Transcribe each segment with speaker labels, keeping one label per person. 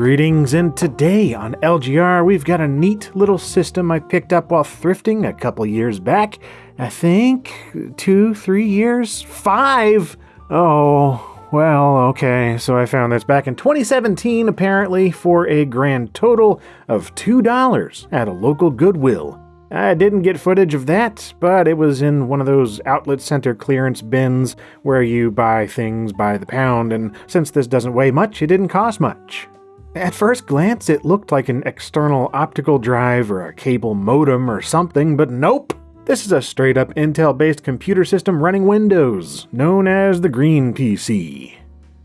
Speaker 1: Greetings, and today on LGR we've got a neat little system I picked up while thrifting a couple years back. I think two, three years, five. Oh, well, okay, so I found this back in 2017 apparently for a grand total of $2 at a local Goodwill. I didn't get footage of that, but it was in one of those outlet center clearance bins where you buy things by the pound, and since this doesn't weigh much, it didn't cost much. At first glance, it looked like an external optical drive or a cable modem or something, but nope! This is a straight up Intel based computer system running Windows, known as the Green PC.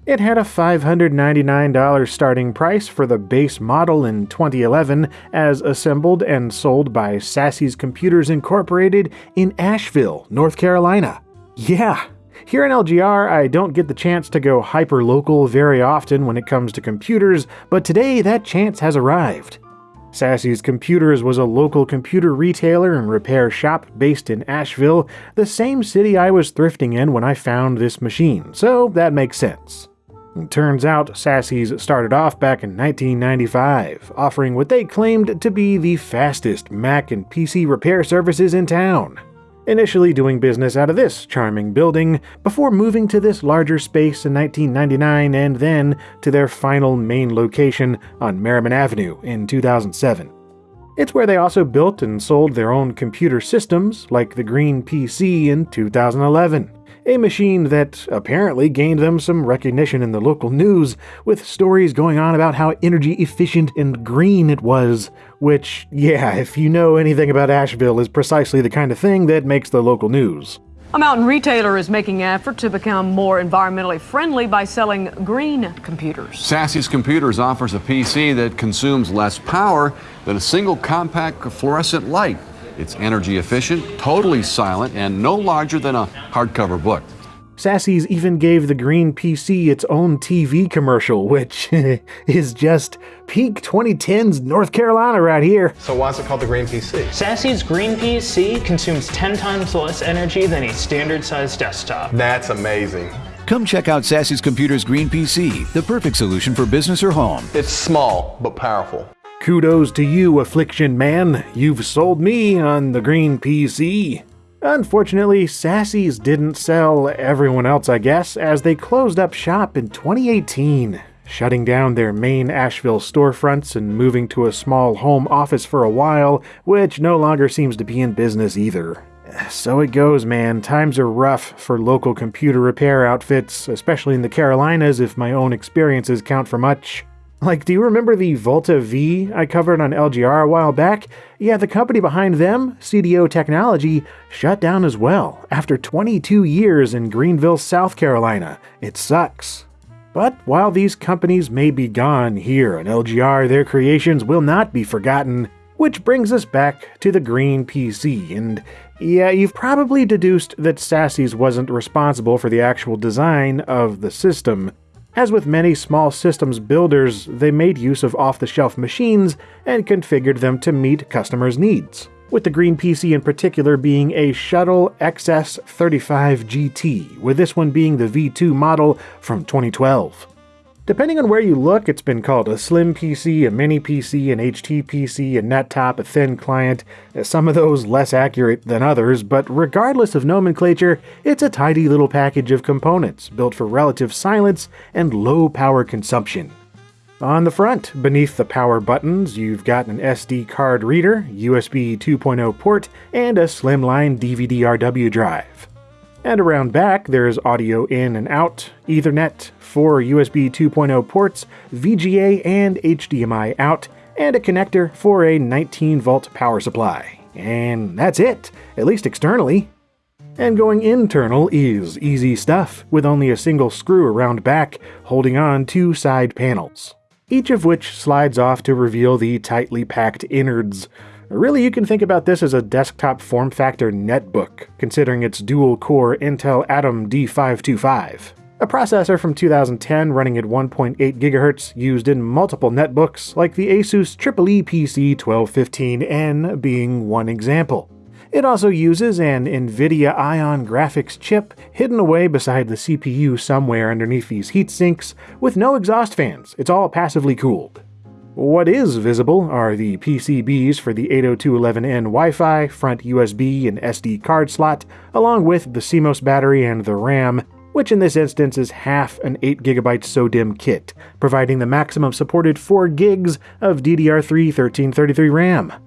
Speaker 1: It had a $599 starting price for the base model in 2011, as assembled and sold by Sassy's Computers Incorporated in Asheville, North Carolina. Yeah, here in LGR, I don't get the chance to go hyper-local very often when it comes to computers, but today that chance has arrived. Sassy's Computers was a local computer retailer and repair shop based in Asheville, the same city I was thrifting in when I found this machine, so that makes sense. It turns out Sassy's started off back in 1995, offering what they claimed to be the fastest Mac and PC repair services in town initially doing business out of this charming building, before moving to this larger space in 1999 and then to their final main location on Merrimon Avenue in 2007. It's where they also built and sold their own computer systems, like the Green PC in 2011 a machine that apparently gained them some recognition in the local news, with stories going on about how energy efficient and green it was, which, yeah, if you know anything about Asheville, is precisely the kind of thing that makes the local news.
Speaker 2: A mountain retailer is making an effort to become more environmentally friendly by selling green computers.
Speaker 3: Sassy's Computers offers a PC that consumes less power than a single compact fluorescent light. It's energy efficient, totally silent, and no larger than a hardcover book.
Speaker 1: Sassy's even gave the Green PC its own TV commercial, which is just peak 2010s North Carolina right here.
Speaker 4: So why is it called the Green PC?
Speaker 5: Sassy's Green PC consumes 10 times less energy than a standard sized desktop.
Speaker 4: That's amazing.
Speaker 6: Come check out Sassy's Computer's Green PC, the perfect solution for business or home.
Speaker 4: It's small, but powerful.
Speaker 1: Kudos to you, Affliction Man. You've sold me on the green PC. Unfortunately, Sassy's didn't sell everyone else, I guess, as they closed up shop in 2018, shutting down their main Asheville storefronts and moving to a small home office for a while, which no longer seems to be in business either. So it goes, man. Times are rough for local computer repair outfits, especially in the Carolinas if my own experiences count for much. Like, do you remember the Volta V I covered on LGR a while back? Yeah, the company behind them, CDO Technology, shut down as well after 22 years in Greenville, South Carolina. It sucks. But while these companies may be gone here on LGR, their creations will not be forgotten. Which brings us back to the Green PC, and yeah, you've probably deduced that Sassy's wasn't responsible for the actual design of the system. As with many small systems builders, they made use of off the shelf machines and configured them to meet customers' needs, with the Green PC in particular being a Shuttle XS35 GT, with this one being the V2 model from 2012. Depending on where you look, it's been called a slim PC, a mini PC, an HT PC, a net top, a thin client, eh, some of those less accurate than others, but regardless of nomenclature, it's a tidy little package of components built for relative silence and low power consumption. On the front, beneath the power buttons, you've got an SD card reader, USB 2.0 port, and a slimline DVD-RW drive. And around back, there's audio in and out, Ethernet, four USB 2.0 ports, VGA and HDMI out, and a connector for a 19 volt power supply. And that's it, at least externally. And going internal is easy stuff, with only a single screw around back holding on two side panels, each of which slides off to reveal the tightly packed innards. Really, you can think about this as a desktop form factor netbook, considering its dual core Intel Atom D525. A processor from 2010 running at 1.8 GHz used in multiple netbooks, like the Asus EEE PC 1215N being one example. It also uses an NVIDIA Ion graphics chip hidden away beside the CPU somewhere underneath these heat sinks with no exhaust fans. It's all passively cooled. What is visible are the PCBs for the 802.11n Wi-Fi, front USB and SD card slot, along with the CMOS battery and the RAM, which in this instance is half an 8GB SODIMM kit, providing the maximum supported 4 gigs of DDR3 1333 RAM.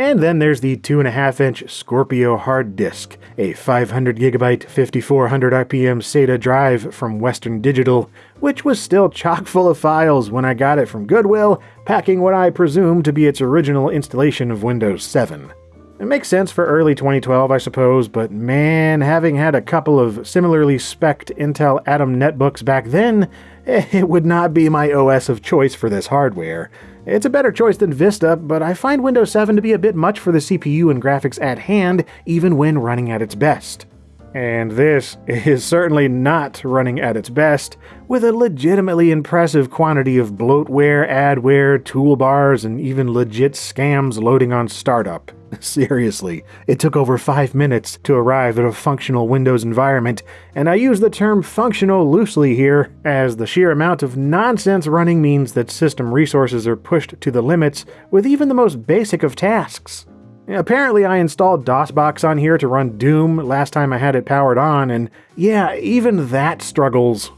Speaker 1: And then there's the 2.5 inch Scorpio hard disk, a 500GB 5400 RPM SATA drive from Western Digital, which was still chock full of files when I got it from Goodwill, packing what I presume to be its original installation of Windows 7. It makes sense for early 2012, I suppose, but man, having had a couple of similarly spec'd Intel Atom netbooks back then, Eh, it would not be my OS of choice for this hardware. It's a better choice than Vista, but I find Windows 7 to be a bit much for the CPU and graphics at hand, even when running at its best. And this is certainly not running at its best, with a legitimately impressive quantity of bloatware, adware, toolbars, and even legit scams loading on startup. Seriously, it took over 5 minutes to arrive at a functional Windows environment, and I use the term functional loosely here, as the sheer amount of nonsense running means that system resources are pushed to the limits with even the most basic of tasks. Apparently, I installed DOSBox on here to run Doom last time I had it powered on, and yeah, even that struggles.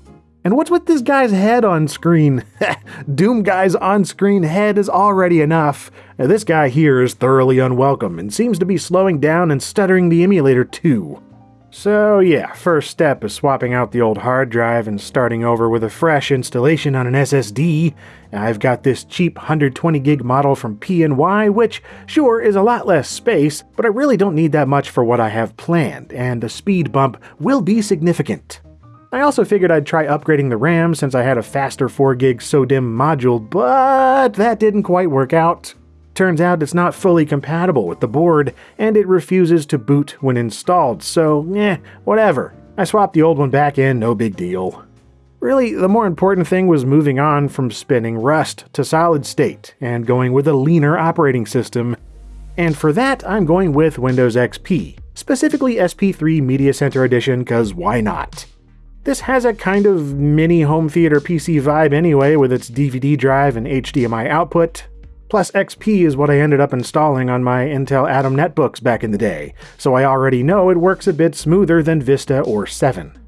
Speaker 1: And what's with this guy's head on screen? Doom guy's on screen head is already enough. This guy here is thoroughly unwelcome and seems to be slowing down and stuttering the emulator too. So, yeah, first step is swapping out the old hard drive and starting over with a fresh installation on an SSD. I've got this cheap 120 gig model from PNY, which, sure, is a lot less space, but I really don't need that much for what I have planned, and the speed bump will be significant. I also figured I'd try upgrading the RAM since I had a faster 4GB SODIMM module, but that didn't quite work out. Turns out it's not fully compatible with the board, and it refuses to boot when installed, so eh, whatever. I swapped the old one back in, no big deal. Really, the more important thing was moving on from spinning Rust to solid state and going with a leaner operating system. And for that, I'm going with Windows XP, specifically SP3 Media Center Edition, cause why not? This has a kind of mini home theater PC vibe anyway with its DVD drive and HDMI output. Plus XP is what I ended up installing on my Intel Atom netbooks back in the day, so I already know it works a bit smoother than Vista or 7.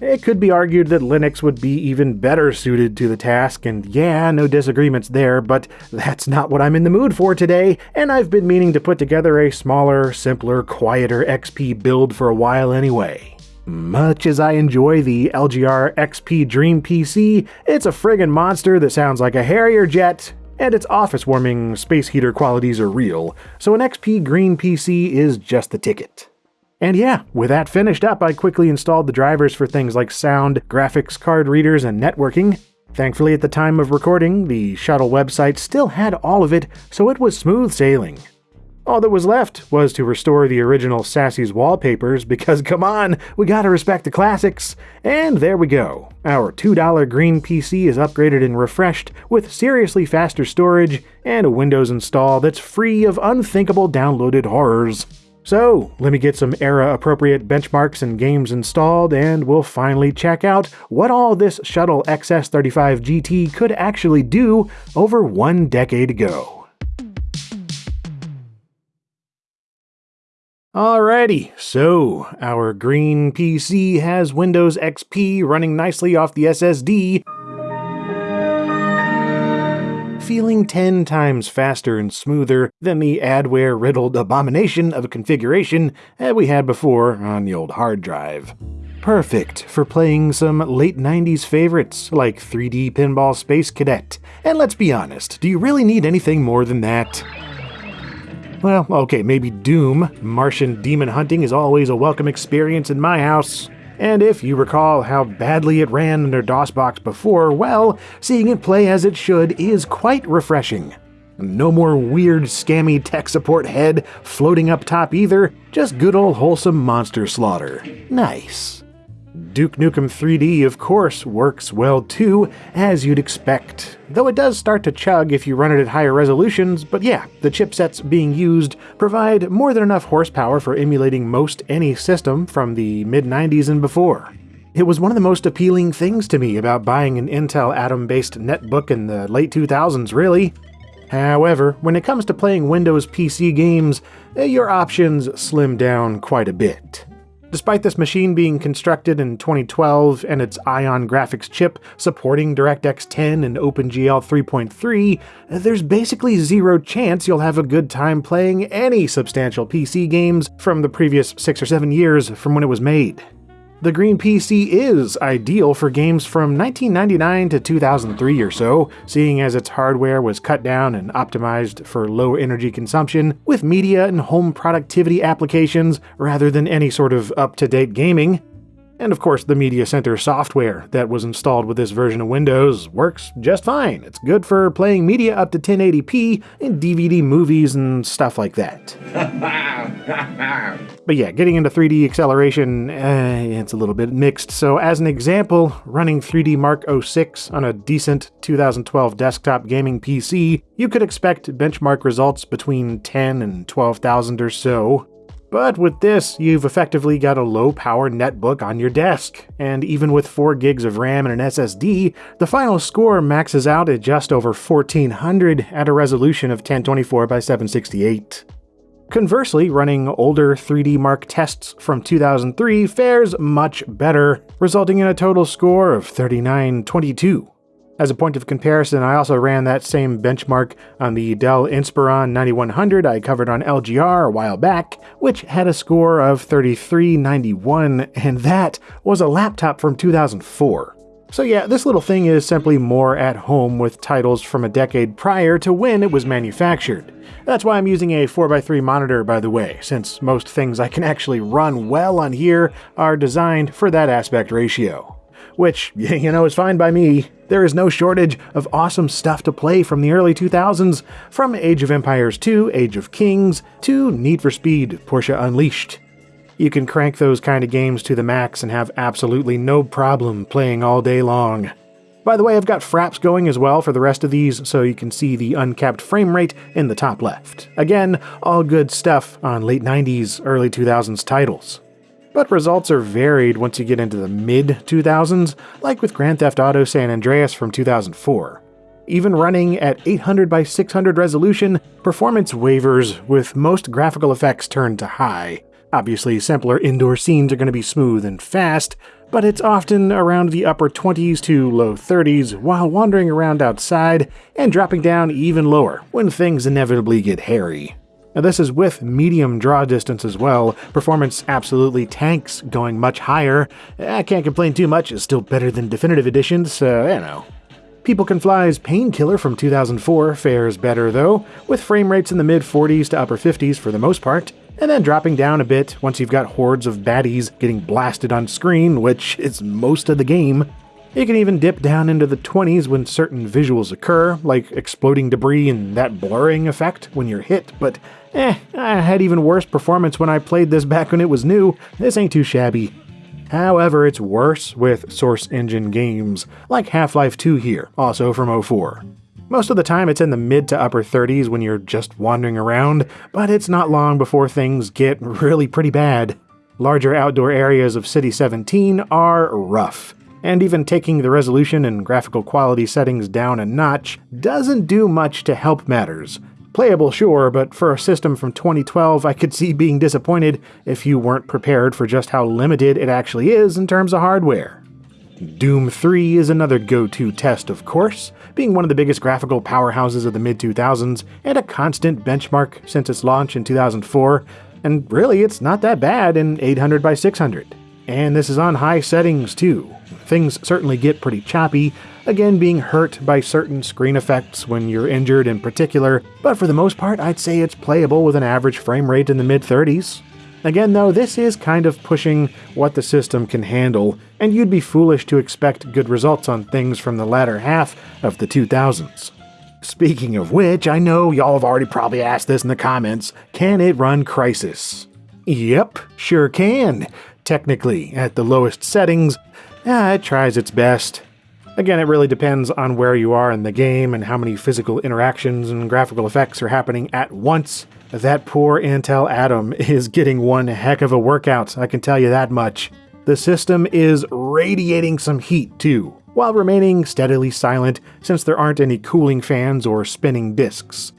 Speaker 1: It could be argued that Linux would be even better suited to the task, and yeah, no disagreements there, but that's not what I'm in the mood for today, and I've been meaning to put together a smaller, simpler, quieter XP build for a while anyway. Much as I enjoy the LGR XP Dream PC, it's a friggin' monster that sounds like a Harrier jet, and its office warming space heater qualities are real, so an XP Green PC is just the ticket. And yeah, with that finished up, I quickly installed the drivers for things like sound, graphics card readers, and networking. Thankfully, at the time of recording, the Shuttle website still had all of it, so it was smooth sailing. All that was left was to restore the original Sassy's wallpapers because, come on, we gotta respect the classics. And there we go. Our $2 green PC is upgraded and refreshed with seriously faster storage and a Windows install that's free of unthinkable downloaded horrors. So, let me get some era appropriate benchmarks and games installed, and we'll finally check out what all this Shuttle XS35 GT could actually do over one decade ago. Alrighty, so our green PC has Windows XP running nicely off the SSD, feeling 10 times faster and smoother than the adware riddled abomination of a configuration that we had before on the old hard drive. Perfect for playing some late 90s favorites like 3D Pinball Space Cadet. And let's be honest, do you really need anything more than that? Well, okay, maybe Doom. Martian demon hunting is always a welcome experience in my house. And if you recall how badly it ran under DOSBox before, well, seeing it play as it should is quite refreshing. No more weird, scammy tech support head floating up top either, just good old wholesome monster slaughter. Nice. Duke Nukem 3D, of course, works well too, as you'd expect. Though it does start to chug if you run it at higher resolutions, but yeah, the chipsets being used provide more than enough horsepower for emulating most any system from the mid 90s and before. It was one of the most appealing things to me about buying an Intel Atom based netbook in the late 2000s, really. However, when it comes to playing Windows PC games, eh, your options slim down quite a bit. Despite this machine being constructed in 2012 and its Ion graphics chip supporting DirectX 10 and OpenGL 3.3, there's basically zero chance you'll have a good time playing any substantial PC games from the previous 6 or 7 years from when it was made. The Green PC is ideal for games from 1999 to 2003 or so, seeing as its hardware was cut down and optimized for low energy consumption with media and home productivity applications rather than any sort of up-to-date gaming. And of course, the Media Center software that was installed with this version of Windows works just fine. It's good for playing media up to 1080p and DVD movies and stuff like that. but yeah, getting into 3D acceleration, eh, it's a little bit mixed. So as an example, running 3D Mark 06 on a decent 2012 desktop gaming PC, you could expect benchmark results between 10 and 12,000 or so. But with this, you've effectively got a low power netbook on your desk, and even with 4 gigs of RAM and an SSD, the final score maxes out at just over 1400 at a resolution of 1024 by 768. Conversely, running older 3D Mark tests from 2003 fares much better, resulting in a total score of 3922. As a point of comparison, I also ran that same benchmark on the Dell Inspiron 9100 I covered on LGR a while back, which had a score of 3391, and that was a laptop from 2004. So yeah, this little thing is simply more at home with titles from a decade prior to when it was manufactured. That's why I'm using a 4x3 monitor, by the way, since most things I can actually run well on here are designed for that aspect ratio which, you know, is fine by me. There is no shortage of awesome stuff to play from the early 2000s, from Age of Empires 2, Age of Kings, to Need for Speed, Porsche Unleashed. You can crank those kind of games to the max and have absolutely no problem playing all day long. By the way, I've got fraps going as well for the rest of these, so you can see the uncapped frame rate in the top left. Again, all good stuff on late 90s, early 2000s titles. But results are varied once you get into the mid 2000s, like with Grand Theft Auto San Andreas from 2004. Even running at 800 by 600 resolution, performance wavers with most graphical effects turned to high. Obviously, simpler indoor scenes are going to be smooth and fast, but it's often around the upper 20s to low 30s while wandering around outside and dropping down even lower when things inevitably get hairy. Now this is with medium draw distance as well. Performance absolutely tanks, going much higher. I can't complain too much, it's still better than Definitive Edition, so you know. People Can Fly's Painkiller from 2004 fares better though, with frame rates in the mid 40s to upper 50s for the most part, and then dropping down a bit once you've got hordes of baddies getting blasted on screen, which is most of the game. It can even dip down into the 20s when certain visuals occur, like exploding debris and that blurring effect when you're hit, but eh, I had even worse performance when I played this back when it was new. This ain't too shabby. However, it's worse with Source Engine games, like Half-Life 2 here, also from 04. Most of the time it's in the mid to upper 30s when you're just wandering around, but it's not long before things get really pretty bad. Larger outdoor areas of City 17 are rough and even taking the resolution and graphical quality settings down a notch doesn't do much to help matters. Playable, sure, but for a system from 2012, I could see being disappointed if you weren't prepared for just how limited it actually is in terms of hardware. Doom 3 is another go-to test, of course, being one of the biggest graphical powerhouses of the mid-2000s and a constant benchmark since its launch in 2004, and really it's not that bad in 800 by 600. And this is on high settings too. Things certainly get pretty choppy, again being hurt by certain screen effects when you're injured in particular, but for the most part I'd say it's playable with an average frame rate in the mid 30s. Again though, this is kind of pushing what the system can handle, and you'd be foolish to expect good results on things from the latter half of the 2000s. Speaking of which, I know y'all have already probably asked this in the comments, can it run Crysis? Yep, sure can. Technically. At the lowest settings, yeah, it tries its best. Again, it really depends on where you are in the game and how many physical interactions and graphical effects are happening at once. That poor Intel Atom is getting one heck of a workout, I can tell you that much. The system is radiating some heat too, while remaining steadily silent since there aren't any cooling fans or spinning disks.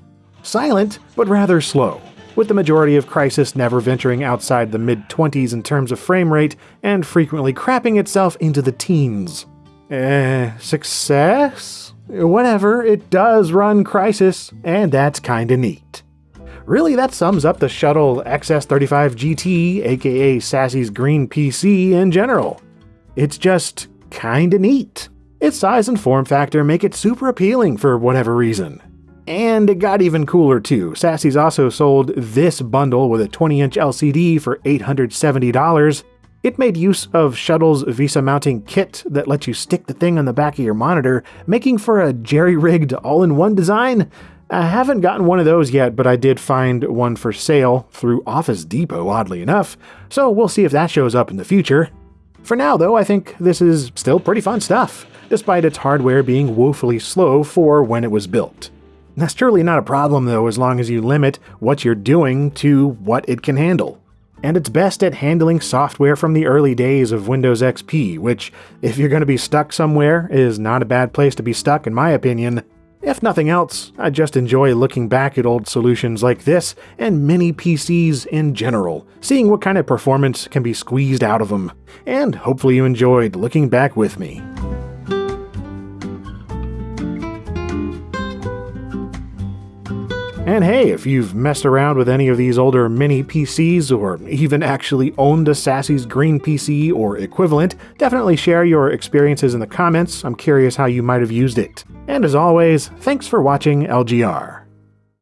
Speaker 1: Silent, but rather slow, with the majority of Crysis never venturing outside the mid 20s in terms of frame rate and frequently crapping itself into the teens. Eh, success? Whatever, it does run Crysis, and that's kinda neat. Really, that sums up the Shuttle XS35 GT, aka Sassy's green PC, in general. It's just kinda neat. Its size and form factor make it super appealing for whatever reason. And it got even cooler too. Sassy's also sold this bundle with a 20 inch LCD for $870. It made use of Shuttle's VESA mounting kit that lets you stick the thing on the back of your monitor, making for a jerry rigged all in one design. I haven't gotten one of those yet, but I did find one for sale through Office Depot, oddly enough, so we'll see if that shows up in the future. For now, though, I think this is still pretty fun stuff, despite its hardware being woefully slow for when it was built. That's truly not a problem, though, as long as you limit what you're doing to what it can handle. And it's best at handling software from the early days of Windows XP, which, if you're going to be stuck somewhere, is not a bad place to be stuck, in my opinion. If nothing else, I just enjoy looking back at old solutions like this and mini PCs in general, seeing what kind of performance can be squeezed out of them. And hopefully you enjoyed looking back with me. And hey, if you've messed around with any of these older mini PCs or even actually owned a Sassy's Green PC or equivalent, definitely share your experiences in the comments. I'm curious how you might have used it. And as always, thanks for watching LGR.